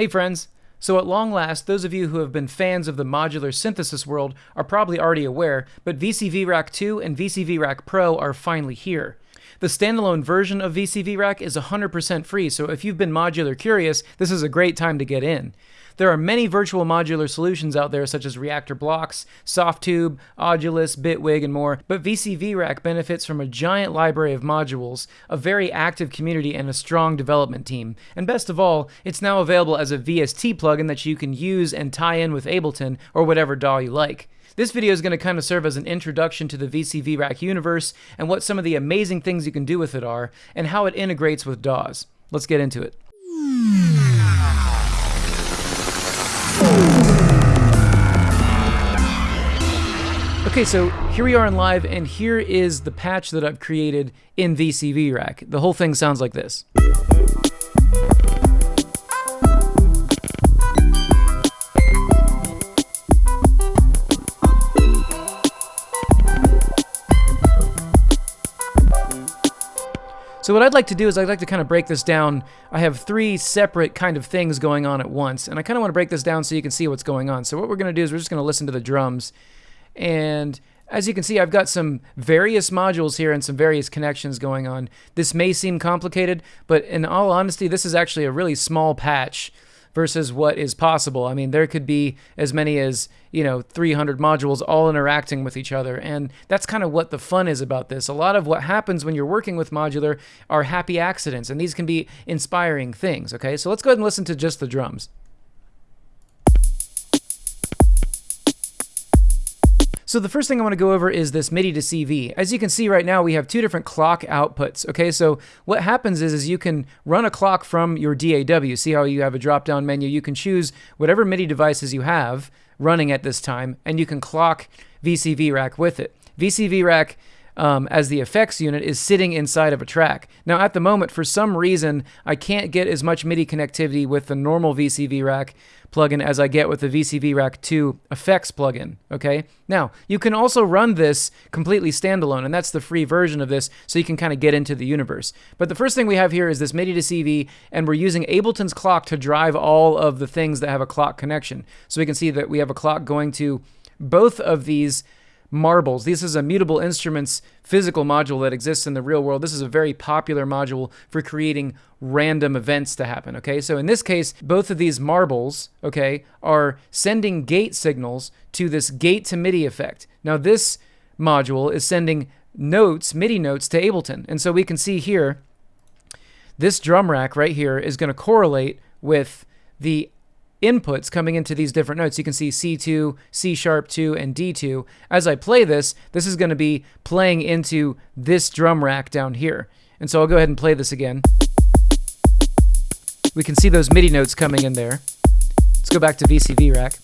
Hey friends! So at long last, those of you who have been fans of the modular synthesis world are probably already aware, but VCV Rack 2 and VCV Rack Pro are finally here. The standalone version of VCV Rack is 100% free, so if you've been modular curious, this is a great time to get in. There are many virtual modular solutions out there, such as Reaktor Blocks, Softube, Audulus, Bitwig, and more, but VCV Rack benefits from a giant library of modules, a very active community, and a strong development team. And best of all, it's now available as a VST plugin that you can use and tie in with Ableton or whatever DAW you like. This video is going to kind of serve as an introduction to the VCV Rack universe and what some of the amazing things you can do with it are, and how it integrates with DAWs. Let's get into it. Okay, so here we are in live, and here is the patch that I've created in VCV Rack. The whole thing sounds like this. So what I'd like to do is I'd like to kind of break this down. I have three separate kind of things going on at once, and I kind of want to break this down so you can see what's going on. So what we're going to do is we're just going to listen to the drums, and as you can see, I've got some various modules here and some various connections going on. This may seem complicated, but in all honesty, this is actually a really small patch versus what is possible. I mean, there could be as many as, you know, 300 modules all interacting with each other. And that's kind of what the fun is about this. A lot of what happens when you're working with modular are happy accidents, and these can be inspiring things, okay? So let's go ahead and listen to just the drums. So the first thing I want to go over is this MIDI to CV. As you can see right now, we have two different clock outputs. Okay, so what happens is, is you can run a clock from your DAW. See how you have a drop-down menu? You can choose whatever MIDI devices you have running at this time, and you can clock VCV Rack with it. VCV Rack um, as the effects unit is sitting inside of a track. Now, at the moment, for some reason, I can't get as much MIDI connectivity with the normal VCV Rack plugin as I get with the VCV Rack 2 effects plugin, okay? Now, you can also run this completely standalone, and that's the free version of this, so you can kind of get into the universe. But the first thing we have here is this MIDI to CV, and we're using Ableton's clock to drive all of the things that have a clock connection. So we can see that we have a clock going to both of these marbles. This is a mutable instruments physical module that exists in the real world. This is a very popular module for creating random events to happen, okay? So in this case, both of these marbles, okay, are sending gate signals to this gate to MIDI effect. Now this module is sending notes, MIDI notes to Ableton. And so we can see here, this drum rack right here is going to correlate with the inputs coming into these different notes. You can see C2, C sharp 2, and D2. As I play this, this is going to be playing into this drum rack down here. And so I'll go ahead and play this again. We can see those MIDI notes coming in there. Let's go back to VCV rack.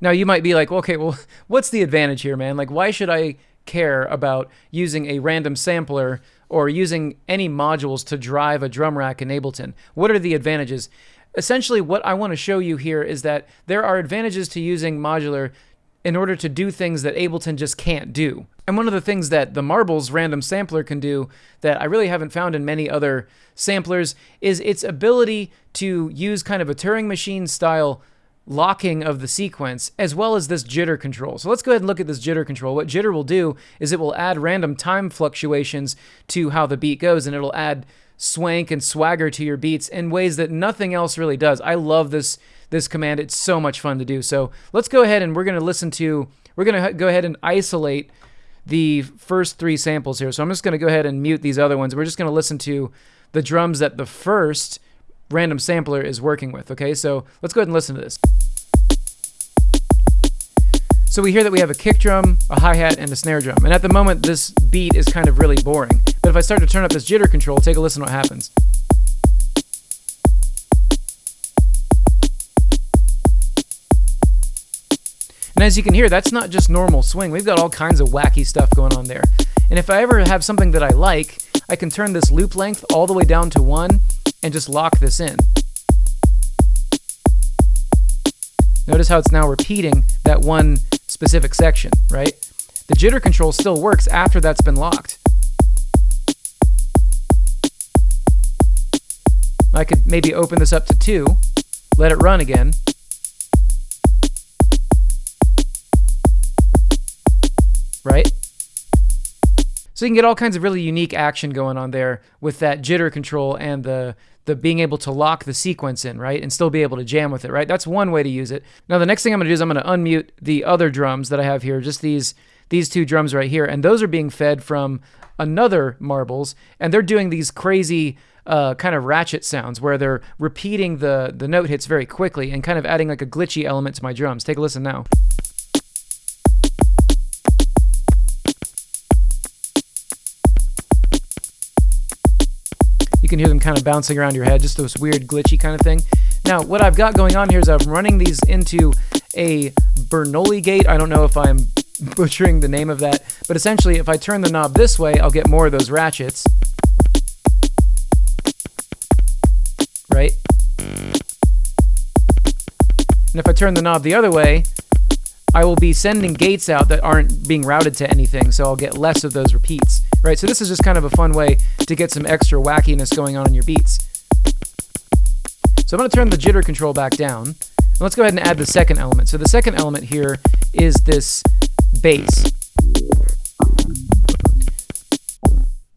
Now you might be like, okay, well, what's the advantage here, man? Like, why should I care about using a random sampler or using any modules to drive a drum rack in Ableton. What are the advantages? Essentially, what I want to show you here is that there are advantages to using modular in order to do things that Ableton just can't do. And one of the things that the Marbles random sampler can do that I really haven't found in many other samplers is its ability to use kind of a Turing machine style locking of the sequence as well as this jitter control. So let's go ahead and look at this jitter control. What jitter will do is it will add random time fluctuations to how the beat goes and it'll add swank and swagger to your beats in ways that nothing else really does. I love this this command. It's so much fun to do. So let's go ahead and we're going to listen to we're going to go ahead and isolate the first three samples here. So I'm just going to go ahead and mute these other ones. We're just going to listen to the drums that the first random sampler is working with, okay? So let's go ahead and listen to this. So we hear that we have a kick drum, a hi-hat, and a snare drum. And at the moment, this beat is kind of really boring. But if I start to turn up this jitter control, take a listen what happens. And as you can hear, that's not just normal swing. We've got all kinds of wacky stuff going on there. And if I ever have something that I like, I can turn this loop length all the way down to one and just lock this in. Notice how it's now repeating that one specific section, right? The jitter control still works after that's been locked. I could maybe open this up to 2, let it run again. Right? So you can get all kinds of really unique action going on there with that jitter control and the the being able to lock the sequence in, right? And still be able to jam with it, right? That's one way to use it. Now the next thing I'm going to do is I'm going to unmute the other drums that I have here, just these these two drums right here, and those are being fed from another marbles, and they're doing these crazy uh, kind of ratchet sounds where they're repeating the the note hits very quickly and kind of adding like a glitchy element to my drums. Take a listen now. Can hear them kind of bouncing around your head, just this weird glitchy kind of thing. Now, what I've got going on here is I'm running these into a Bernoulli gate. I don't know if I'm butchering the name of that, but essentially if I turn the knob this way, I'll get more of those ratchets. Right? And if I turn the knob the other way, I will be sending gates out that aren't being routed to anything, so I'll get less of those repeats, right? So this is just kind of a fun way to get some extra wackiness going on in your beats. So I'm going to turn the jitter control back down. And let's go ahead and add the second element. So the second element here is this bass.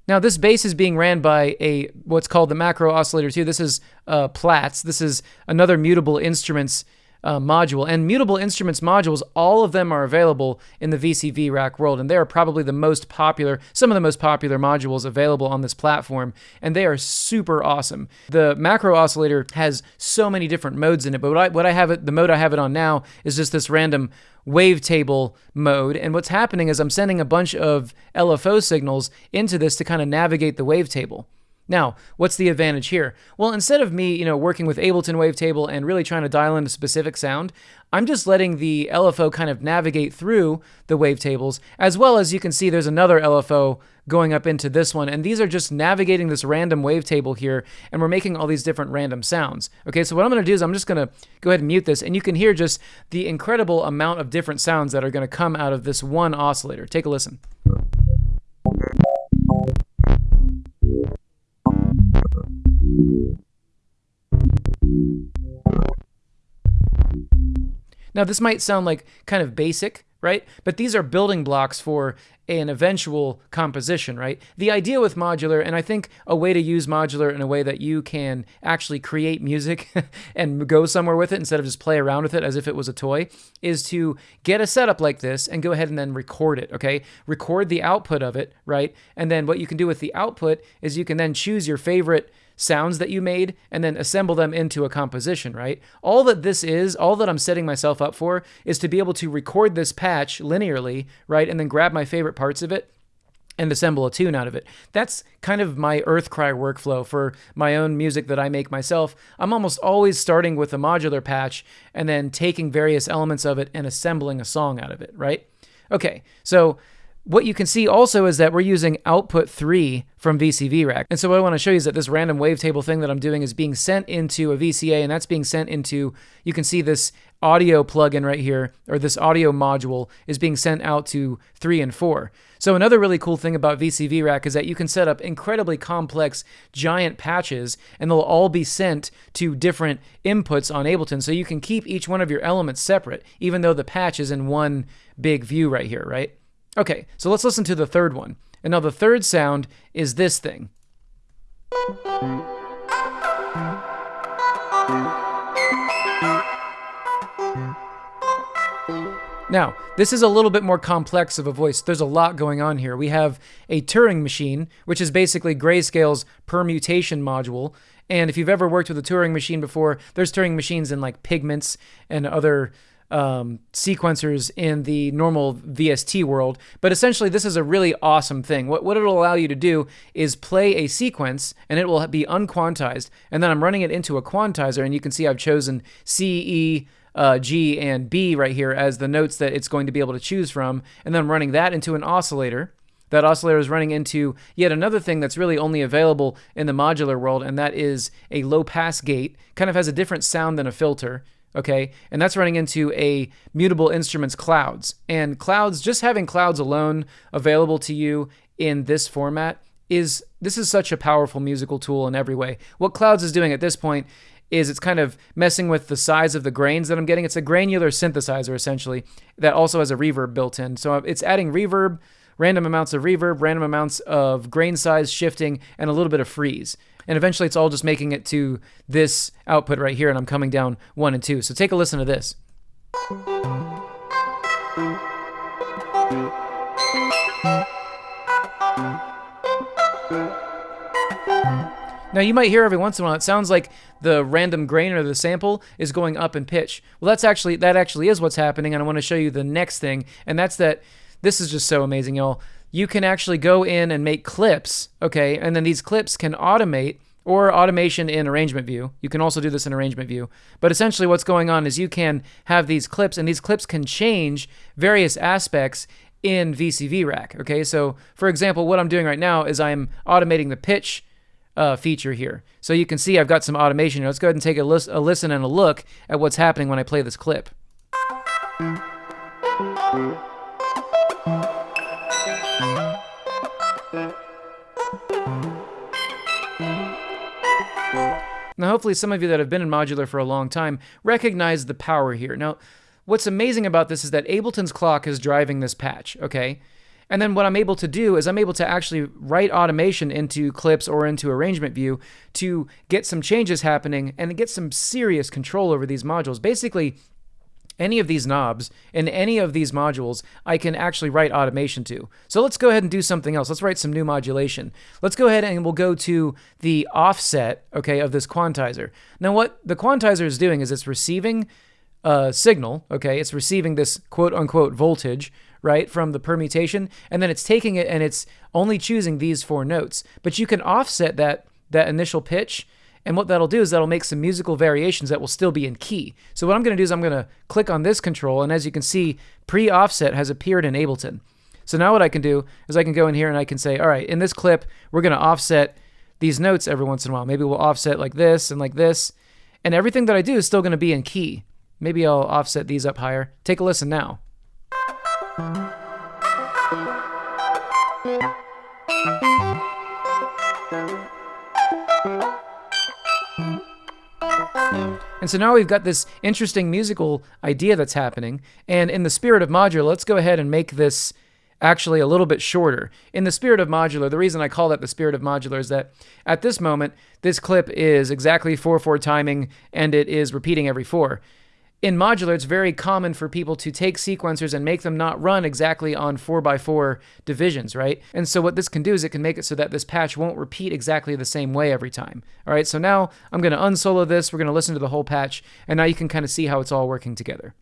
Now this bass is being ran by a what's called the macro oscillator 2. This is uh, Plaits. This is another mutable instruments uh, module. And Mutable Instruments modules, all of them are available in the VCV rack world, and they are probably the most popular, some of the most popular modules available on this platform, and they are super awesome. The macro oscillator has so many different modes in it, but what I, what I have it, the mode I have it on now is just this random wavetable mode. And what's happening is I'm sending a bunch of LFO signals into this to kind of navigate the wavetable. Now, what's the advantage here? Well, instead of me, you know, working with Ableton Wavetable and really trying to dial in a specific sound, I'm just letting the LFO kind of navigate through the wavetables, as well as you can see there's another LFO going up into this one, and these are just navigating this random wavetable here, and we're making all these different random sounds. Okay, so what I'm to do is I'm just to go ahead and mute this, and you can hear just the incredible amount of different sounds that are to come out of this one oscillator. Take a listen. Now, this might sound like kind of basic, right? But these are building blocks for an eventual composition, right? The idea with modular, and I think a way to use modular in a way that you can actually create music and go somewhere with it instead of just play around with it as if it was a toy, is to get a setup like this and go ahead and then record it, okay? Record the output of it, right? And then what you can do with the output is you can then choose your favorite sounds that you made and then assemble them into a composition, right? All that this is, all that I'm setting myself up for is to be able to record this patch linearly, right? And then grab my favorite parts of it and assemble a tune out of it. That's kind of my Earthcry workflow for my own music that I make myself. I'm almost always starting with a modular patch and then taking various elements of it and assembling a song out of it, right? Okay, so what you can see also is that we're using output 3 from VCV Rack. And so what I want to show you is that this random wavetable thing that I'm doing is being sent into a VCA, and that's being sent into, you can see this audio plugin right here, or this audio module is being sent out to 3 and 4. So another really cool thing about VCV Rack is that you can set up incredibly complex giant patches, and they'll all be sent to different inputs on Ableton, so you can keep each one of your elements separate, even though the patch is in one big view right here, right? Okay, so let's listen to the third one. And now the third sound is this thing. Now, this is a little bit more complex of a voice. There's a lot going on here. We have a Turing machine, which is basically Grayscale's permutation module. And if you've ever worked with a Turing machine before, there's Turing machines in like Pigments and other um, sequencers in the normal VST world. But essentially, this is a really awesome thing. What, what it'll allow you to do is play a sequence and it will be unquantized. And then I'm running it into a quantizer, and you can see I've chosen C, E, uh, G, and B right here as the notes that it's going to be able to choose from. And then I'm running that into an oscillator. That oscillator is running into yet another thing that's really only available in the modular world, and that is a low pass gate. Kind of has a different sound than a filter okay? And that's running into a mutable instruments clouds. And clouds, just having clouds alone available to you in this format is this is such a powerful musical tool in every way. What Clouds is doing at this point is it's kind of messing with the size of the grains that I'm getting. It's a granular synthesizer essentially that also has a reverb built in. So it's adding reverb, random amounts of reverb, random amounts of grain size shifting, and a little bit of freeze. And eventually it's all just making it to this output right here, and I'm coming down one and two. So take a listen to this. Now you might hear every once in a while it sounds like the random grain or the sample is going up in pitch. Well, that's actually that actually is what's happening, and I want to show you the next thing, and that's that this is just so amazing, y'all. You can actually go in and make clips, okay, and then these clips can automate or automation in arrangement view. You can also do this in arrangement view. But essentially what's going on is you can have these clips and these clips can change various aspects in VCV rack. Okay, so for example, what I'm doing right now is I'm automating the pitch uh, feature here. So you can see I've got some automation. Let's go ahead and take a, lis- a listen and a look at what's happening when I play this clip. Now, hopefully, some of you that have been in modular for a long time recognize the power here. Now, what's amazing about this is that Ableton's clock is driving this patch, okay? And then what I'm able to do is I'm able to actually write automation into clips or into arrangement view to get some changes happening and get some serious control over these modules. Basically, any of these knobs in any of these modules, I can actually write automation to. So let's go ahead and do something else. Let's write some new modulation. Let's go ahead and we'll go to the offset, okay, of this quantizer. Now what the quantizer is doing is it's receiving a signal, okay, it's receiving this quote unquote voltage, right, from the permutation, and then it's taking it and it's only choosing these four notes. But you can offset that that initial pitch and what that'll do is that'll make some musical variations that will still be in key. So what I'm going to do is I'm going to click on this control, and as you can see, pre-offset has appeared in Ableton. So now what I can do is I can go in here and I can say, all right, in this clip, we're going to offset these notes every once in a while. Maybe we'll offset like this and like this. And everything that I do is still going to be in key. Maybe I'll offset these up higher. Take a listen now. And so now we've got this interesting musical idea that's happening. And in the spirit of modular, let's go ahead and make this actually a little bit shorter. In the spirit of modular, the reason I call that the spirit of modular is that at this moment, this clip is exactly 4-4 timing and it is repeating every 4 in modular, it's very common for people to take sequencers and make them not run exactly on 4x4 divisions, right? And so what this can do is it can make it so that this patch won't repeat exactly the same way every time. All right, so now I'm going to unsolo this, we're going to listen to the whole patch, and now you can kind of see how it's all working together.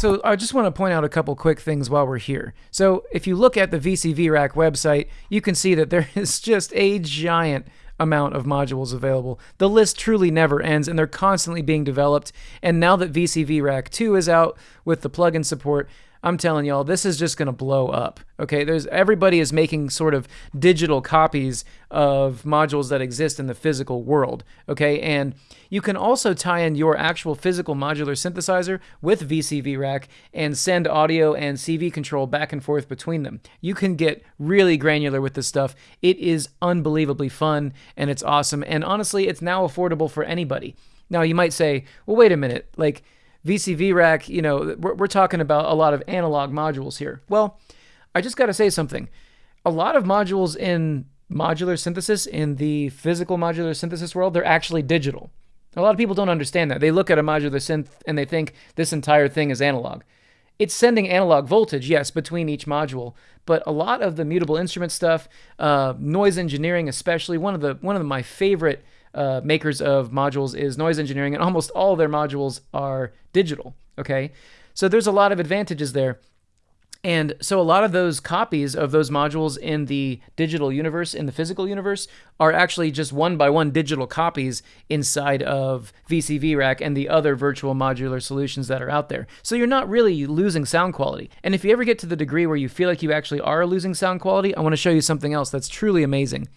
So I just want to point out a couple quick things while we're here. So if you look at the VCV Rack website, you can see that there is just a giant amount of modules available. The list truly never ends and they're constantly being developed. And now that VCV Rack 2 is out with the plugin support, I'm telling y'all, this is just going to blow up. Okay, there's everybody is making sort of digital copies of modules that exist in the physical world. Okay, and you can also tie in your actual physical modular synthesizer with VCV Rack and send audio and CV control back and forth between them. You can get really granular with this stuff. It is unbelievably fun and it's awesome. And honestly, it's now affordable for anybody. Now you might say, well, wait a minute, like VCV rack, you know, we're, we're talking about a lot of analog modules here. Well, I just got to say something. A lot of modules in modular synthesis, in the physical modular synthesis world, they're actually digital. A lot of people don't understand that. They look at a modular synth and they think this entire thing is analog. It's sending analog voltage, yes, between each module, but a lot of the mutable instrument stuff, uh, noise engineering, especially one of the one of my favorite uh, makers of modules is noise engineering, and almost all their modules are digital. Okay, so there's a lot of advantages there. And so a lot of those copies of those modules in the digital universe, in the physical universe, are actually just one by one digital copies inside of VCV Rack and the other virtual modular solutions that are out there. So you're not really losing sound quality. And if you ever get to the degree where you feel like you actually are losing sound quality, I want to show you something else that's truly amazing.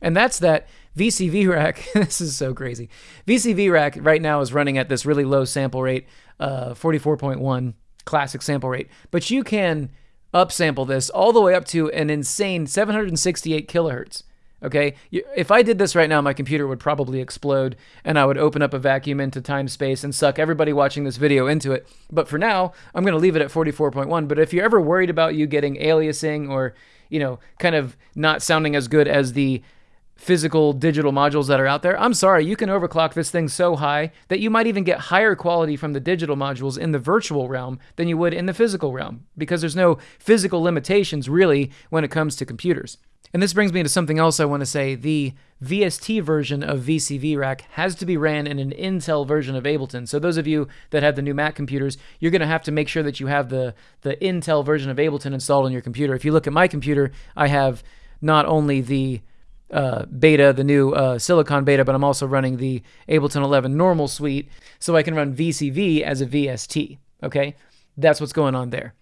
And that's that VCV Rack, this is so crazy. VCV Rack right now is running at this really low sample rate, uh, 44.1 classic sample rate, but you can upsample this all the way up to an insane 768 kilohertz. Okay, if I did this right now, my computer would probably explode and I would open up a vacuum into time space and suck everybody watching this video into it. But for now, I'm going to leave it at 44.1. But if you're ever worried about you getting aliasing or, you know, kind of not sounding as good as the physical digital modules that are out there, I'm sorry, you can overclock this thing so high that you might even get higher quality from the digital modules in the virtual realm than you would in the physical realm because there's no physical limitations really when it comes to computers. And this brings me to something else I want to say. The VST version of VCV Rack has to be ran in an Intel version of Ableton. So those of you that have the new Mac computers, you're going to have to make sure that you have the, the Intel version of Ableton installed on your computer. If you look at my computer, I have not only the uh, beta, the new uh, Silicon beta, but I'm also running the Ableton 11 normal suite, so I can run VCV as a VST. Okay, that's what's going on there.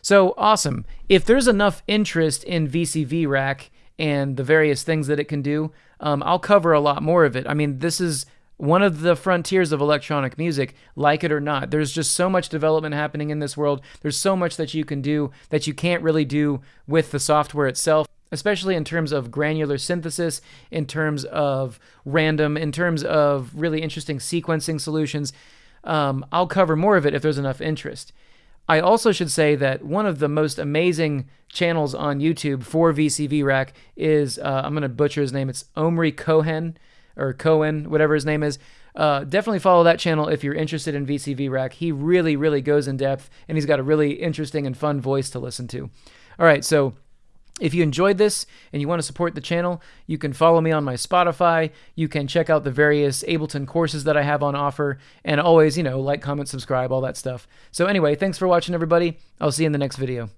So awesome. If there's enough interest in VCV Rack and the various things that it can do, um, I'll cover a lot more of it. I mean, this is one of the frontiers of electronic music, like it or not. There's just so much development happening in this world. There's so much that you can do that you can't really do with the software itself especially in terms of granular synthesis, in terms of random, in terms of really interesting sequencing solutions. Um, I'll cover more of it if there's enough interest. I also should say that one of the most amazing channels on YouTube for VCV Rack is, uh, I'm going to butcher his name, it's Omri Cohen, or Cohen, whatever his name is. Uh, definitely follow that channel if you're interested in VCV Rack. He really, really goes in depth, and he's got a really interesting and fun voice to listen to. All right, so if you enjoyed this and you want to support the channel, you can follow me on my Spotify. You can check out the various Ableton courses that I have on offer. And always, you know, like, comment, subscribe, all that stuff. So, anyway, thanks for watching, everybody. I'll see you in the next video.